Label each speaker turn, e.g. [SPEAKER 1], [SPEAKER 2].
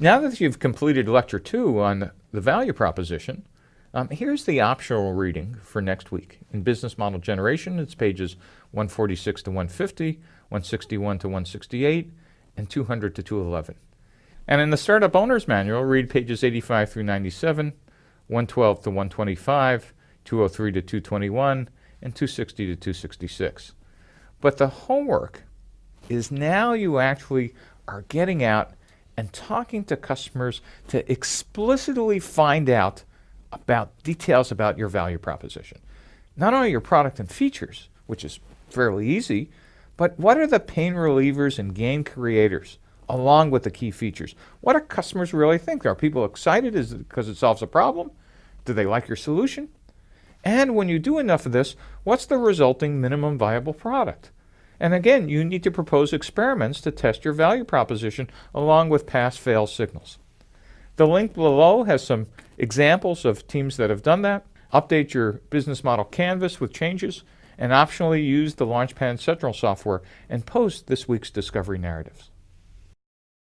[SPEAKER 1] Now that you've completed lecture two on the value proposition, um, here's the optional reading for next week. In business model generation, it's pages 146 to 150, 161 to 168, and 200 to 211. And in the Startup Owner's Manual, read pages 85 through 97, 112 to 125, 203 to 221, and 260 to 266. But the homework is now you actually are getting out and talking to customers to explicitly find out about details about your value proposition. Not only your product and features, which is fairly easy, but what are the pain relievers and gain creators along with the key features? What do customers really think? Are people excited? Is it because it solves a problem? Do they like your solution? And when you do enough of this, what's the resulting minimum viable product? And again, you need to propose experiments to test your value proposition along with pass-fail signals. The link below has some examples of teams that have done that. Update your business model canvas with changes and optionally use the Launchpad Central software and post this week's discovery narratives.